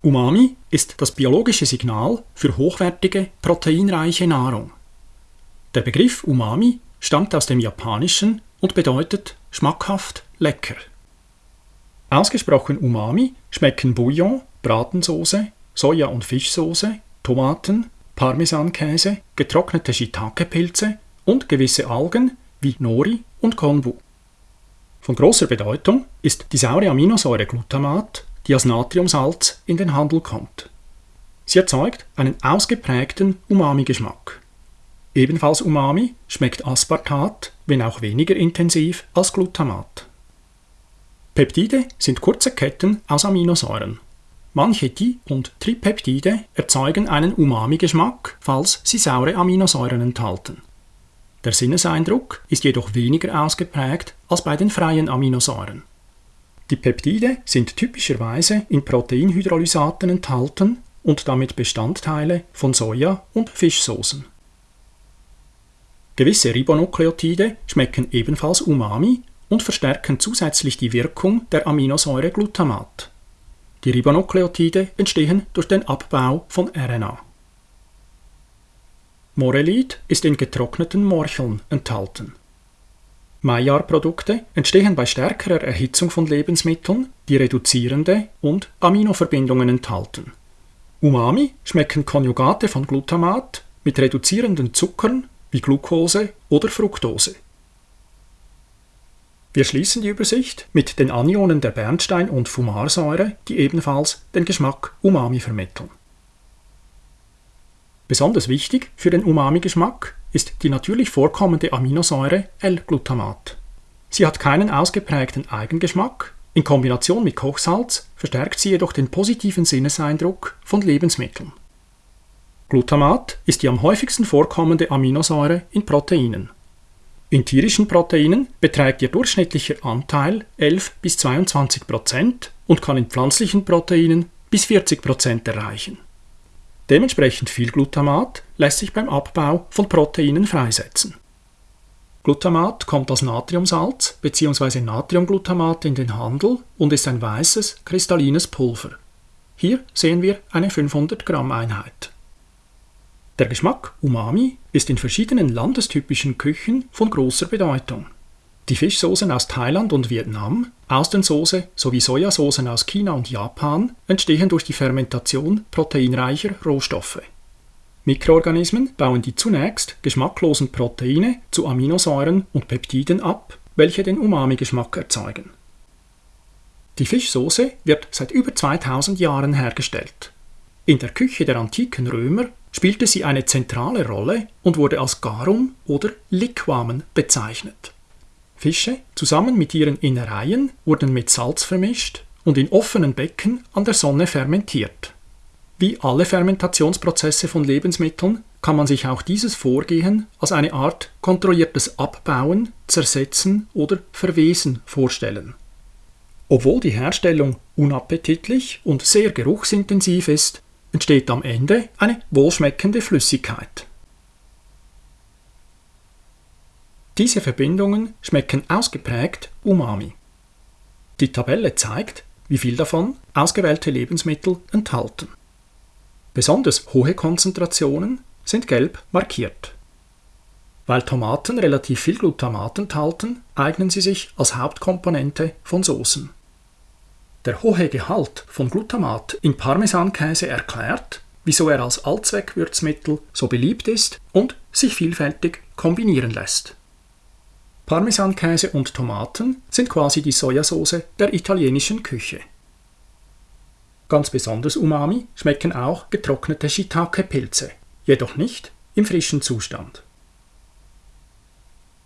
Umami ist das biologische Signal für hochwertige, proteinreiche Nahrung. Der Begriff Umami stammt aus dem Japanischen und bedeutet schmackhaft, lecker. Ausgesprochen Umami schmecken Bouillon, Bratensoße, Soja- und Fischsoße, Tomaten, Parmesankäse, getrocknete Shiitake-Pilze und gewisse Algen wie Nori und Konbu. Von großer Bedeutung ist die saure Aminosäure Glutamat, die als Natriumsalz in den Handel kommt. Sie erzeugt einen ausgeprägten Umami-Geschmack. Ebenfalls Umami schmeckt Aspartat, wenn auch weniger intensiv als Glutamat. Peptide sind kurze Ketten aus Aminosäuren. Manche Di- und Tripeptide erzeugen einen Umami-Geschmack, falls sie saure Aminosäuren enthalten. Der Sinneseindruck ist jedoch weniger ausgeprägt als bei den freien Aminosäuren. Die Peptide sind typischerweise in Proteinhydrolysaten enthalten und damit Bestandteile von Soja- und Fischsoßen. Gewisse Ribonukleotide schmecken ebenfalls Umami und verstärken zusätzlich die Wirkung der Aminosäure Glutamat. Die Ribonukleotide entstehen durch den Abbau von RNA. Morelid ist in getrockneten Morcheln enthalten. Maillard-Produkte entstehen bei stärkerer Erhitzung von Lebensmitteln, die reduzierende und Aminoverbindungen enthalten. Umami schmecken Konjugate von Glutamat mit reduzierenden Zuckern wie Glucose oder Fructose. Wir schließen die Übersicht mit den Anionen der Bernstein- und Fumarsäure, die ebenfalls den Geschmack Umami vermitteln. Besonders wichtig für den Umami-Geschmack ist die natürlich vorkommende Aminosäure L-Glutamat. Sie hat keinen ausgeprägten Eigengeschmack, in Kombination mit Kochsalz verstärkt sie jedoch den positiven Sinneseindruck von Lebensmitteln. Glutamat ist die am häufigsten vorkommende Aminosäure in Proteinen. In tierischen Proteinen beträgt ihr durchschnittlicher Anteil 11 bis 22 Prozent und kann in pflanzlichen Proteinen bis 40 Prozent erreichen. Dementsprechend viel Glutamat lässt sich beim Abbau von Proteinen freisetzen. Glutamat kommt als Natriumsalz bzw. Natriumglutamat in den Handel und ist ein weißes, kristallines Pulver. Hier sehen wir eine 500 Gramm Einheit. Der Geschmack Umami ist in verschiedenen landestypischen Küchen von großer Bedeutung. Die Fischsoßen aus Thailand und Vietnam, Austernsoße sowie Sojasoßen aus China und Japan entstehen durch die Fermentation proteinreicher Rohstoffe. Mikroorganismen bauen die zunächst geschmacklosen Proteine zu Aminosäuren und Peptiden ab, welche den Umami-Geschmack erzeugen. Die Fischsoße wird seit über 2000 Jahren hergestellt. In der Küche der antiken Römer spielte sie eine zentrale Rolle und wurde als Garum oder Liquamen bezeichnet. Fische zusammen mit ihren Innereien wurden mit Salz vermischt und in offenen Becken an der Sonne fermentiert. Wie alle Fermentationsprozesse von Lebensmitteln kann man sich auch dieses Vorgehen als eine Art kontrolliertes Abbauen, Zersetzen oder Verwesen vorstellen. Obwohl die Herstellung unappetitlich und sehr geruchsintensiv ist, entsteht am Ende eine wohlschmeckende Flüssigkeit. Diese Verbindungen schmecken ausgeprägt umami. Die Tabelle zeigt, wie viel davon ausgewählte Lebensmittel enthalten. Besonders hohe Konzentrationen sind gelb markiert. Weil Tomaten relativ viel Glutamat enthalten, eignen sie sich als Hauptkomponente von Soßen. Der hohe Gehalt von Glutamat in Parmesankäse erklärt, wieso er als Allzweckwürzmittel so beliebt ist und sich vielfältig kombinieren lässt. Parmesankäse und Tomaten sind quasi die Sojasauce der italienischen Küche. Ganz besonders umami schmecken auch getrocknete Shiitake-Pilze, jedoch nicht im frischen Zustand.